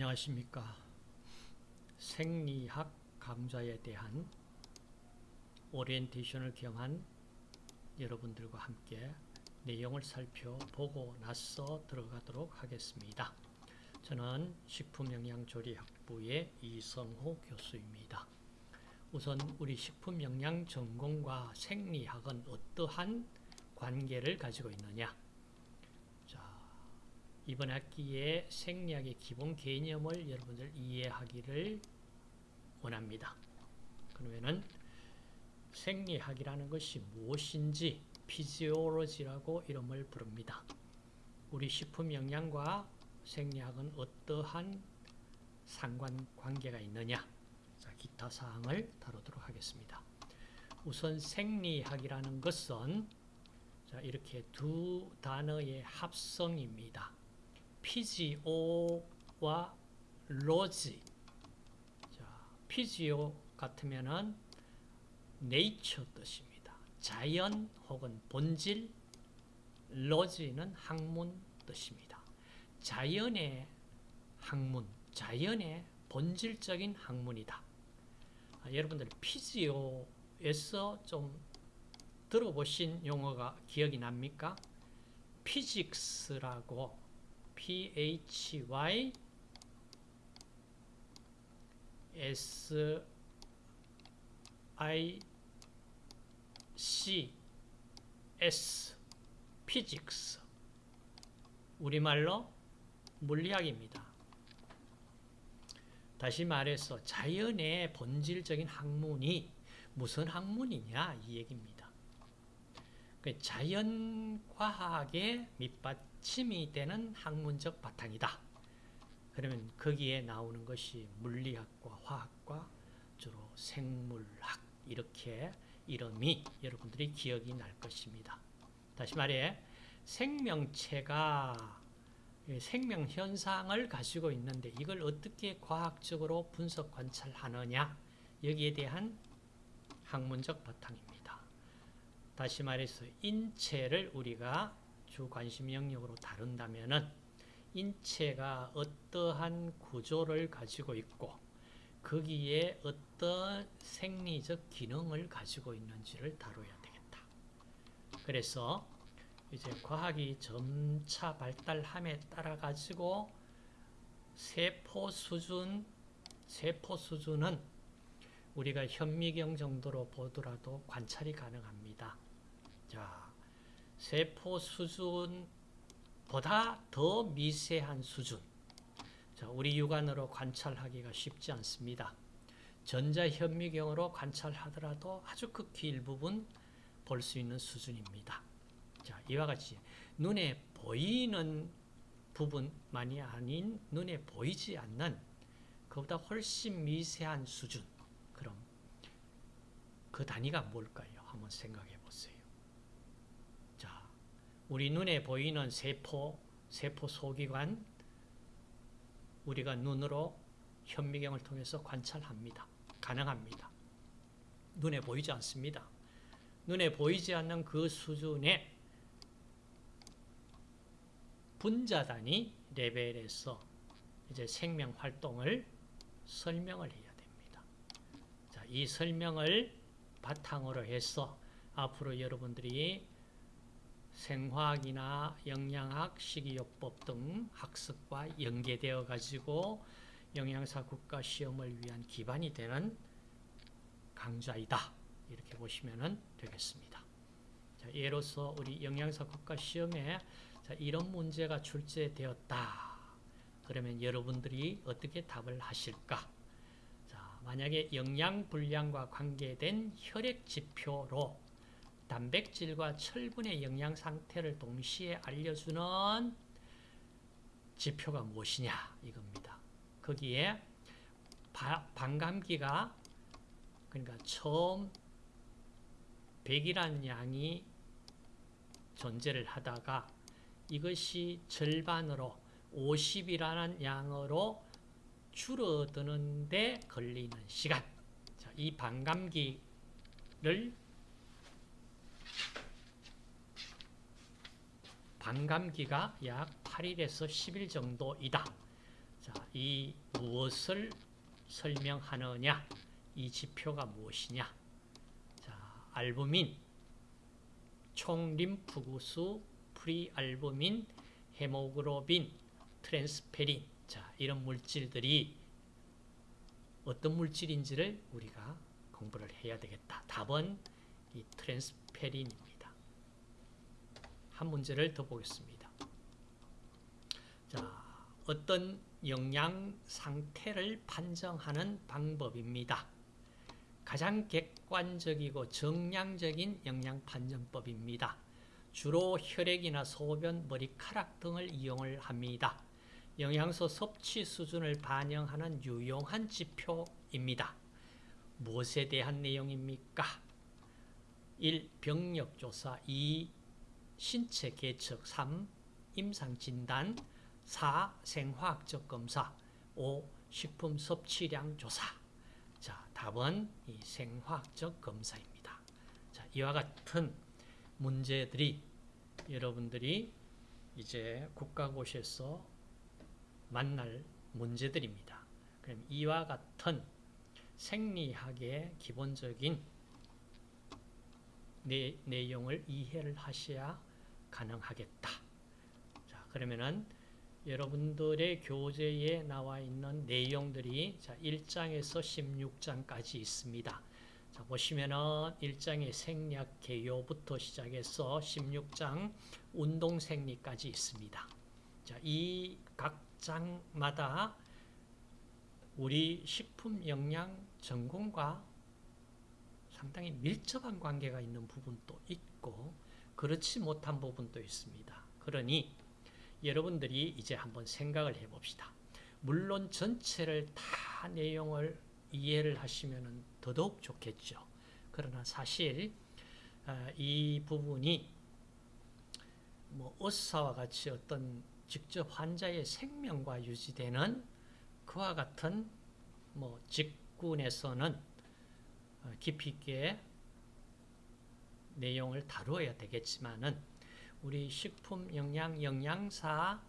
안녕하십니까. 생리학 강좌에 대한 오리엔테이션을 경한 여러분들과 함께 내용을 살펴보고 나서 들어가도록 하겠습니다. 저는 식품영양조리학부의 이성호 교수입니다. 우선 우리 식품영양 전공과 생리학은 어떠한 관계를 가지고 있느냐 이번 학기에 생리학의 기본 개념을 여러분들 이해하기를 원합니다. 그러면은 생리학이라는 것이 무엇인지 피지올로지라고 이름을 부릅니다. 우리 식품 영양과 생리학은 어떠한 상관관계가 있느냐 자, 기타 사항을 다루도록 하겠습니다. 우선 생리학이라는 것은 자, 이렇게 두 단어의 합성입니다. PGO와 로지. 자, PGO 같으면은 nature 뜻입니다. 자연 혹은 본질, 로지는 학문 뜻입니다. 자연의 학문, 자연의 본질적인 학문이다. 아, 여러분들 PGO에서 좀 들어보신 용어가 기억이 납니까? 피직스라고 phy s i c s physics 우리말로 물리학입니다. 다시 말해서 자연의 본질적인 학문이 무슨 학문이냐 이 얘기입니다. 그 자연과학의 밑받 받침이 되는 학문적 바탕이다. 그러면 거기에 나오는 것이 물리학과 화학과 주로 생물학 이렇게 이름이 여러분들이 기억이 날 것입니다. 다시 말해 생명체가 생명 현상을 가지고 있는데 이걸 어떻게 과학적으로 분석 관찰하느냐 여기에 대한 학문적 바탕입니다. 다시 말해서 인체를 우리가 주 관심 영역으로 다룬다면 인체가 어떠한 구조를 가지고 있고 거기에 어떤 생리적 기능을 가지고 있는지를 다뤄야 되겠다. 그래서 이제 과학이 점차 발달함에 따라 가지고 세포 수준, 세포 수준은 우리가 현미경 정도로 보더라도 관찰이 가능합니다. 자, 세포 수준보다 더 미세한 수준 자, 우리 육안으로 관찰하기가 쉽지 않습니다. 전자현미경으로 관찰하더라도 아주 극히 일부분 볼 수 있는 수준입니다. 자, 이와 같이 눈에 보이는 부분만이 아닌 눈에 보이지 않는 그보다 훨씬 미세한 수준 그럼 그 단위가 뭘까요? 한번 생각해. 우리 눈에 보이는 세포, 세포 소기관, 우리가 눈으로 현미경을 통해서 관찰합니다. 가능합니다. 눈에 보이지 않습니다. 눈에 보이지 않는 그 수준의 분자 단위 레벨에서 이제 생명 활동을 설명을 해야 됩니다. 자, 이 설명을 바탕으로 해서 앞으로 여러분들이 생화학이나 영양학, 식이요법 등 학습과 연계되어 가지고 영양사 국가 시험을 위한 기반이 되는 강좌이다. 이렇게 보시면 되겠습니다. 자, 예로서 우리 영양사 국가 시험에 자, 이런 문제가 출제되었다. 그러면 여러분들이 어떻게 답을 하실까? 자, 만약에 영양 불량과 관계된 혈액 지표로 단백질과 철분의 영양 상태를 동시에 알려주는 지표가 무엇이냐 이겁니다. 거기에 바, 반감기가 그러니까 처음 100이라는 양이 존재를 하다가 이것이 절반으로 50이라는 양으로 줄어드는데 걸리는 시간 자, 이 반감기를 반감기가 약 8일에서 10일 정도이다. 자, 자, 이 무엇을 설명하느냐? 이 지표가 무엇이냐? 자, 알부민, 총림프구수, prealbumin, 헤모글로빈, transferrin. 자, 이런 물질들이 어떤 물질인지를 우리가 공부를 해야 되겠다. 답은 이 트랜스페린입니다. 한 문제를 더 보겠습니다. 자, 어떤 영양 상태를 판정하는 방법입니다. 가장 객관적이고 정량적인 영양 판정법입니다. 주로 혈액이나 소변, 머리카락 등을 이용을 합니다. 영양소 섭취 수준을 반영하는 유용한 지표입니다. 무엇에 대한 내용입니까? 1. 병력조사 2. 신체 개척 3. 임상진단 4. 생화학적 검사 5. 식품 섭취량 조사 자, 답은 이 생화학적 검사입니다. 자, 이와 같은 문제들이 여러분들이 이제 국가고시에서 만날 문제들입니다. 그럼 이와 같은 생리학의 기본적인 내, 내용을 이해를 하셔야 가능하겠다. 자, 그러면은 여러분들의 교재에 나와 있는 내용들이 자, 1장에서 16장까지 있습니다. 자, 보시면은 1장의 생략 개요부터 시작해서 16장 운동 생리까지 있습니다. 자, 이 각 장마다 우리 식품 영양 전공과 상당히 밀접한 관계가 있는 부분도 있고 그렇지 못한 부분도 있습니다. 그러니 여러분들이 이제 한번 생각을 해봅시다. 물론 전체를 다 내용을 이해를 하시면 더더욱 좋겠죠. 그러나 사실 이 부분이 뭐 의사와 같이 어떤 직접 환자의 생명과 유지되는 그와 같은 뭐 직군에서는 깊이 있게 내용을 다루어야 되겠지만은 우리 식품 영양 영양사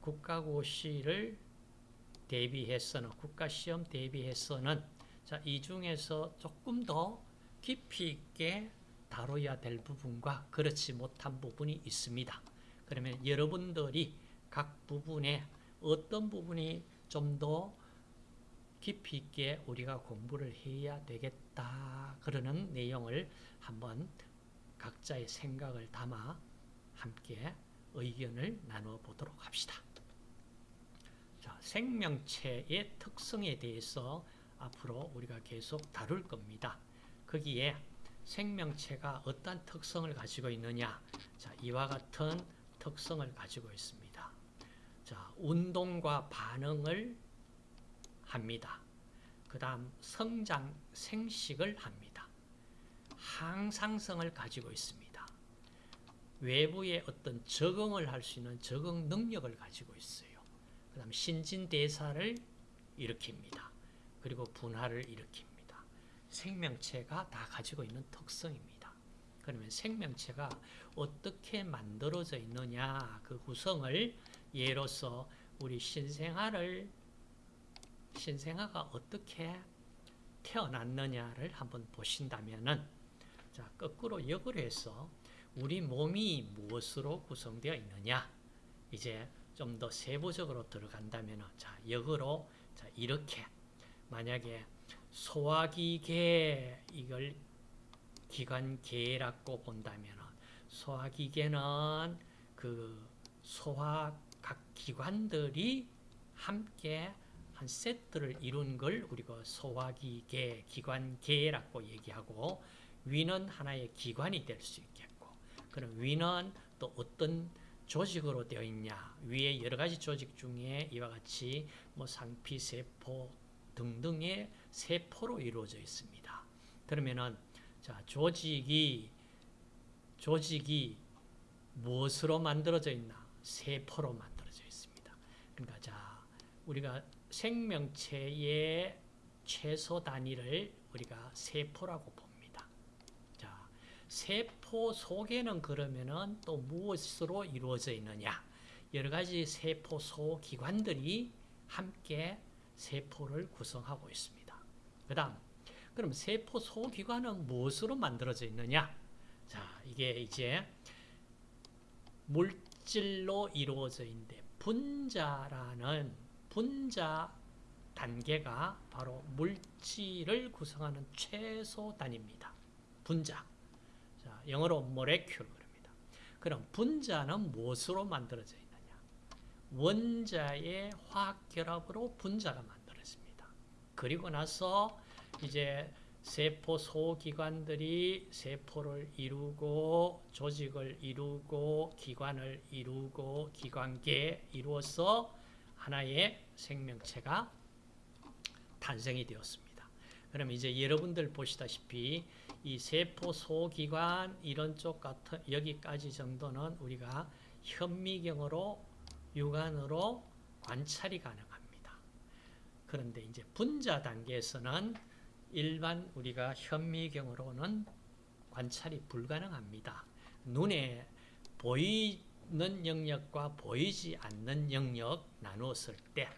국가고시를 대비해서는 국가시험 대비해서는 자, 이 중에서 조금 더 깊이 있게 다뤄야 될 부분과 그렇지 못한 부분이 있습니다. 그러면 여러분들이 각 부분에 어떤 부분이 좀더 깊이 있게 우리가 공부를 해야 되겠다 그러는 내용을 한번 각자의 생각을 담아 함께 의견을 나누어 보도록 합시다. 자, 생명체의 특성에 대해서 앞으로 우리가 계속 다룰 겁니다. 거기에 생명체가 어떤 특성을 가지고 있느냐 자, 이와 같은 특성을 가지고 있습니다. 자, 운동과 반응을 합니다. 그 다음 성장, 생식을 합니다. 항상성을 가지고 있습니다. 외부의 어떤 적응을 할 수 있는 적응 능력을 가지고 있어요. 그 다음 신진대사를 일으킵니다. 그리고 분할을 일으킵니다. 생명체가 다 가지고 있는 특성입니다. 그러면 생명체가 어떻게 만들어져 있느냐 그 구성을 예로서 우리 신생아를 신생아가 어떻게 태어났느냐를 한번 보신다면은 자 거꾸로 역으로 해서 우리 몸이 무엇으로 구성되어 있느냐 이제 좀 더 세부적으로 들어간다면 자 역으로 자 이렇게. 만약에 소화기계 이걸 기관계라고 본다면 소화기계는 그 소화 각 기관들이 함께 한 세트를 이룬 걸 우리가 소화기계, 기관계라고 얘기하고 위는 하나의 기관이 될 수 있겠고 그럼 위는 또 어떤 조직으로 되어 있냐 위에 여러 가지 조직 중에 이와 같이 뭐 상피세포 등등의 세포로 이루어져 있습니다. 그러면은 자, 조직이 조직이 무엇으로 만들어져 있나? 세포로 만들어져 있습니다. 그러니까 자, 우리가 생명체의 최소 단위를 우리가 세포라고 봅니다. 자, 세포 속에는 그러면은 또 무엇으로 이루어져 있느냐? 여러 가지 세포 소 기관들이 함께 세포를 구성하고 있습니다. 그 다음, 그럼 세포 소기관은 무엇으로 만들어져 있느냐? 자, 이게 이제 물질로 이루어져 있는데 분자라는 분자 단계가 바로 물질을 구성하는 최소 단위입니다. 분자. 자, 영어로 molecule 그럽니다. 그럼 분자는 무엇으로 만들어져 있느냐? 원자의 화학 결합으로 분자가 만들어집니다. 그리고 나서 이제 세포 소기관들이 세포를 이루고 조직을 이루고 기관을 이루고 기관계 이루어서 하나의 생명체가 탄생이 되었습니다. 그럼 이제 여러분들 보시다시피 이 세포 소기관 이런 쪽 같은 여기까지 정도는 우리가 현미경으로 육안으로 관찰이 가능합니다. 그런데 이제 분자 단계에서는 일반 우리가 현미경으로는 관찰이 불가능합니다. 눈에 보이 는 영역과 보이지 않는 영역 나누었을 때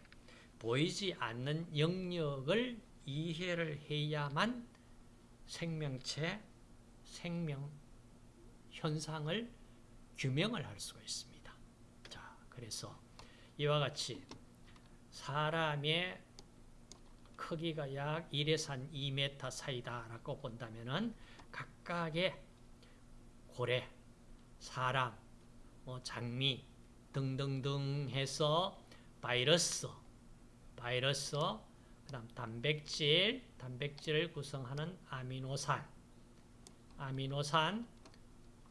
보이지 않는 영역을 이해를 해야만 생명체, 생명 현상을 규명을 할 수가 있습니다. 자, 그래서 이와 같이 사람의 크기가 약 1에서 한 2m 사이다라고 본다면은 각각의 고래, 사람, 뭐 장미 등등등 해서 바이러스, 바이러스, 그 다음 단백질, 단백질을 구성하는 아미노산, 아미노산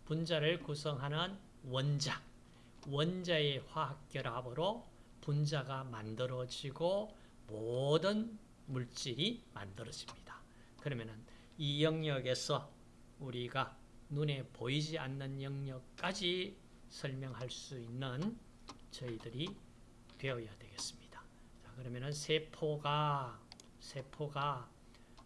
분자를 구성하는 원자, 원자의 화학 결합으로 분자가 만들어지고 모든 물질이 만들어집니다. 그러면은 이 영역에서 우리가 눈에 보이지 않는 영역까지 설명할 수 있는 저희들이 되어야 되겠습니다. 자, 그러면은 세포가 세포가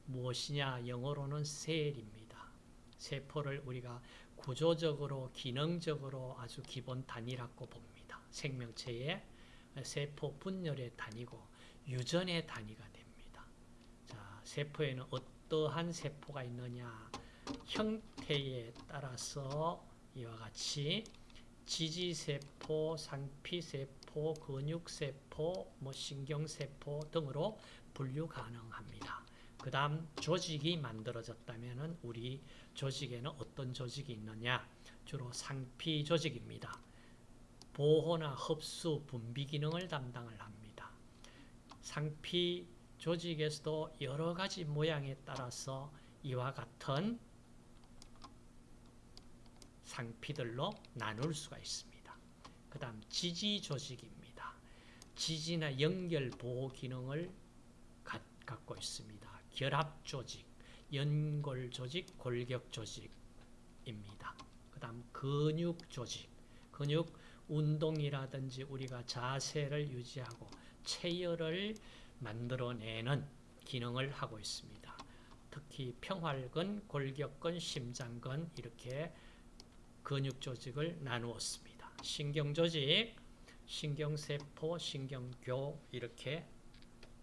무엇이냐? 영어로는 셀입니다. 세포를 우리가 구조적으로 기능적으로 아주 기본 단위라고 봅니다. 생명체의 세포 분열의 단위고 유전의 단위가 됩니다. 자, 세포에는 어떠한 세포가 있느냐? 형태에 따라서 이와 같이 지지세포, 상피세포, 근육세포, 뭐 신경세포 등으로 분류 가능합니다. 그 다음 조직이 만들어졌다면 우리 조직에는 어떤 조직이 있느냐? 주로 상피 조직입니다. 보호나 흡수, 분비 기능을 담당을 합니다. 상피 조직에서도 여러 가지 모양에 따라서 이와 같은 상피들로 나눌 수가 있습니다. 그 다음 지지 조직입니다. 지지나 연결 보호 기능을 가, 갖고 있습니다. 결합 조직, 연골 조직, 골격 조직입니다. 그 다음 근육 조직, 근육 운동이라든지 우리가 자세를 유지하고 체열을 만들어내는 기능을 하고 있습니다. 특히 평활근, 골격근, 심장근 이렇게 근육 조직을 나누었습니다. 신경 조직, 신경세포, 신경교 이렇게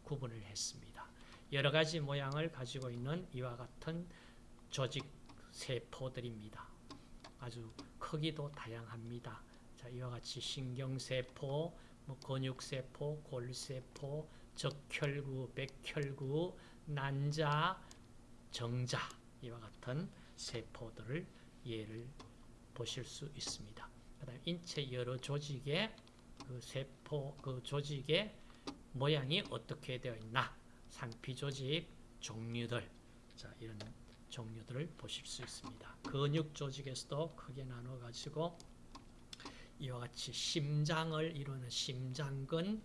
구분을 했습니다. 여러 가지 모양을 가지고 있는 이와 같은 조직 세포들입니다. 아주 크기도 다양합니다. 자, 이와 같이 신경세포, 뭐 근육세포, 골세포, 적혈구, 백혈구, 난자, 정자 이와 같은 세포들을 예를 보실 수 있습니다. 그다음 인체 여러 조직의 그 세포 그 조직의 모양이 어떻게 되어 있나 상피 조직 종류들 자 이런 종류들을 보실 수 있습니다. 근육 조직에서도 크게 나눠 가지고 이와 같이 심장을 이루는 심장근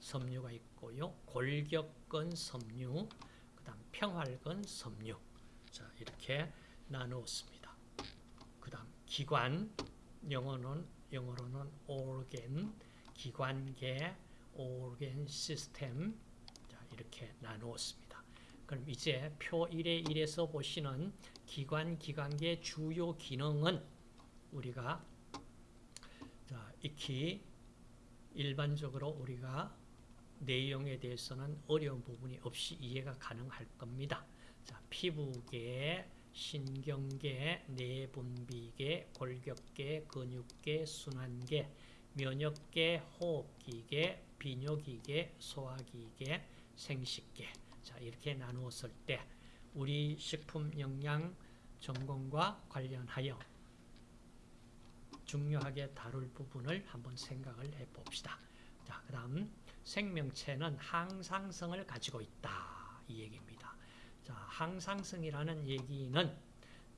섬유가 있고요. 골격근 섬유, 그다음 평활근 섬유. 자, 이렇게 나누었습니다. 기관 영어는 영어로는 organ 기관계 organ system 자, 이렇게 나누었습니다. 그럼 이제 표 1의 1에서 보시는 기관 기관계 주요 기능은 우리가 자, 익히 일반적으로 우리가 내용에 대해서는 어려운 부분이 없이 이해가 가능할 겁니다. 자, 피부계, 신경계, 내분비계, 골격계, 근육계, 순환계, 면역계, 호흡기계, 비뇨기계, 소화기계, 생식계. 자, 이렇게 나누었을 때 우리 식품 영양 전공과 관련하여 중요하게 다룰 부분을 한번 생각을 해 봅시다. 자, 그 다음 생명체는 항상성을 가지고 있다. 이 얘기입니다. 자, 항상성이라는 얘기는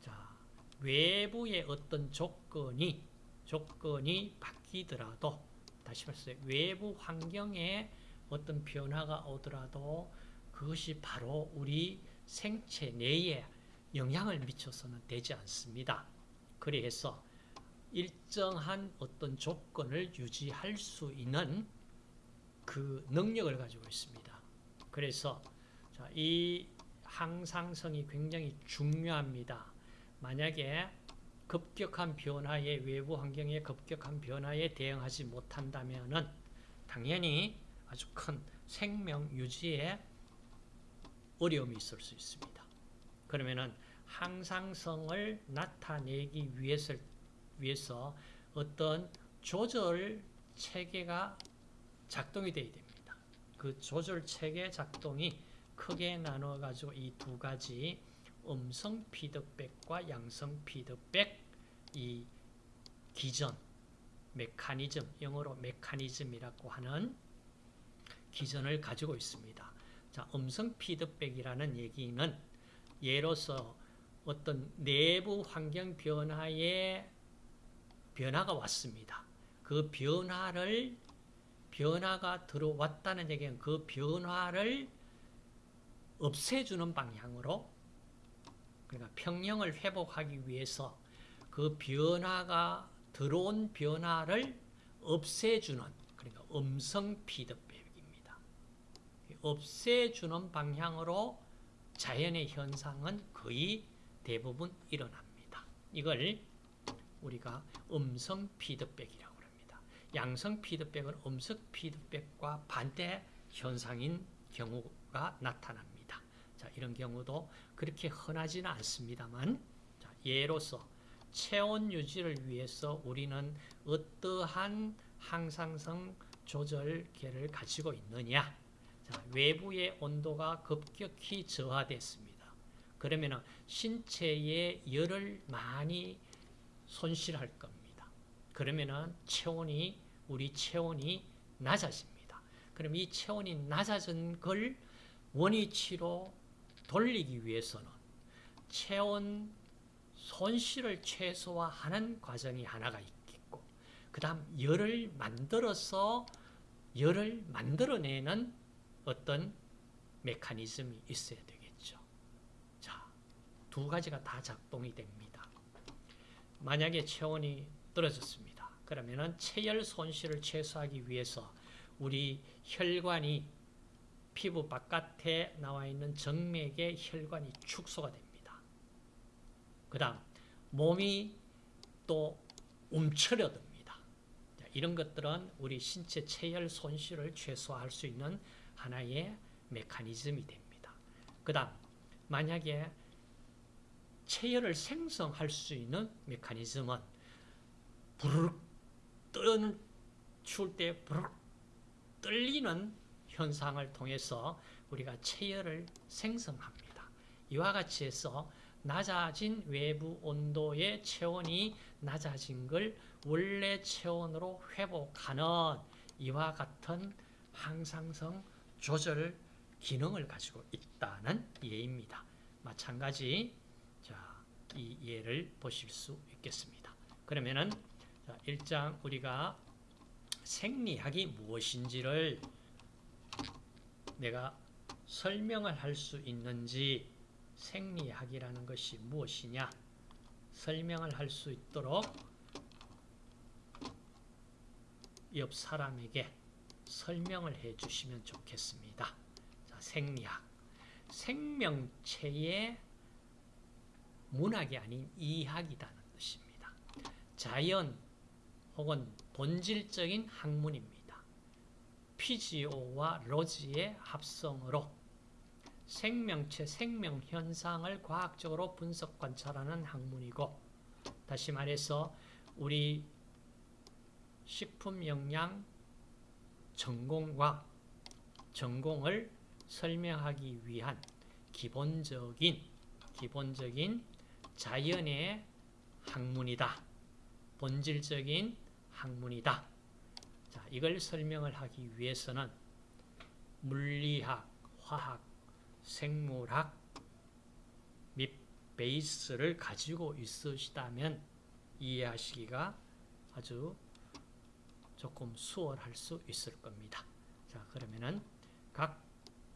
자, 외부의 어떤 조건이 조건이 바뀌더라도 다시 말해서 외부 환경에 어떤 변화가 오더라도 그것이 바로 우리 생체 내에 영향을 미쳐서는 되지 않습니다. 그래서 일정한 어떤 조건을 유지할 수 있는 그 능력을 가지고 있습니다. 그래서 이 항상성이 굉장히 중요합니다. 만약에 급격한 변화에 외부 환경의 급격한 변화에 대응하지 못한다면 당연히 아주 큰 생명 유지에 어려움이 있을 수 있습니다. 그러면은 항상성을 나타내기 위해서, 위해서 어떤 조절 체계가 작동이 되어야 됩니다. 그 조절 체계 작동이 크게 나눠 가지고 이 두 가지 음성 피드백과 양성 피드백 이 기전 메커니즘 영어로 메커니즘이라고 하는 기전을 가지고 있습니다. 자, 음성 피드백이라는 얘기는 예로서 어떤 내부 환경 변화에 변화가 왔습니다. 그 변화를 변화가 들어왔다는 얘기는 그 변화를 없애주는 방향으로 그러니까 평형을 회복하기 위해서 그 변화가 들어온 변화를 없애주는 그러니까 음성 피드백입니다. 없애주는 방향으로 자연의 현상은 거의 대부분 일어납니다. 이걸 우리가 음성 피드백이라고 합니다. 양성 피드백은 음성 피드백과 반대 현상인 경우가 나타납니다. 자, 이런 경우도 그렇게 흔하지는 않습니다만 자, 예로서 체온 유지를 위해서 우리는 어떠한 항상성 조절계를 가지고 있느냐 자, 외부의 온도가 급격히 저하됐습니다. 그러면 신체의 열을 많이 손실할 겁니다. 그러면 체온이 우리 체온이 낮아집니다. 그럼 이 체온이 낮아진 걸 원위치로 돌리기 위해서는 체온 손실을 최소화하는 과정이 하나가 있겠고 그 다음 열을 만들어서 열을 만들어내는 어떤 메커니즘이 있어야 되겠죠. 자, 두 가지가 다 작동이 됩니다. 만약에 체온이 떨어졌습니다. 그러면 체열 손실을 최소화하기 위해서 우리 혈관이 피부 바깥에 나와 있는 정맥의 혈관이 축소가 됩니다. 그 다음 몸이 또 움츠려듭니다. 이런 것들은 우리 신체 체열 손실을 최소화할 수 있는 하나의 메커니즘이 됩니다. 그 다음 만약에 체열을 생성할 수 있는 메커니즘은 부르륵 뜨는 추울 때 부르륵 떨리는 현상을 통해서 우리가 체열을 생성합니다. 이와 같이 해서 낮아진 외부 온도의 체온이 낮아진 걸 원래 체온으로 회복하는 이와 같은 항상성 조절 기능을 가지고 있다는 예입니다. 마찬가지 자, 이 예를 보실 수 있겠습니다. 그러면은 자, 1장 우리가 생리학이 무엇인지를 내가 설명을 할 수 있는지 생리학이라는 것이 무엇이냐 설명을 할 수 있도록 옆 사람에게 설명을 해 주시면 좋겠습니다. 자, 생리학. 생명체의 문학이 아닌 이학이라는 뜻입니다. 자연 혹은 본질적인 학문입니다. 피지오와 로지의 합성으로 생명체, 생명 현상을 과학적으로 분석 관찰하는 학문이고 다시 말해서 우리 식품 영양 전공과 전공을 설명하기 위한 기본적인 기본적인 자연의 학문이다. 본질적인 학문이다. 자, 이걸 설명을 하기 위해서는 물리학, 화학, 생물학 및 베이스를 가지고 있으시다면 이해하시기가 아주 조금 수월할 수 있을 겁니다. 자, 그러면은 각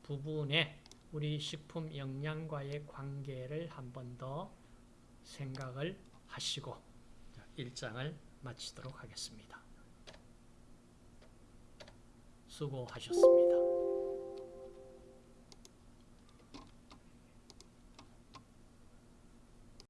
부분의 우리 식품 영양과의 관계를 한 번 더 생각을 하시고 1장을 마치도록 하겠습니다. 수고하셨습니다.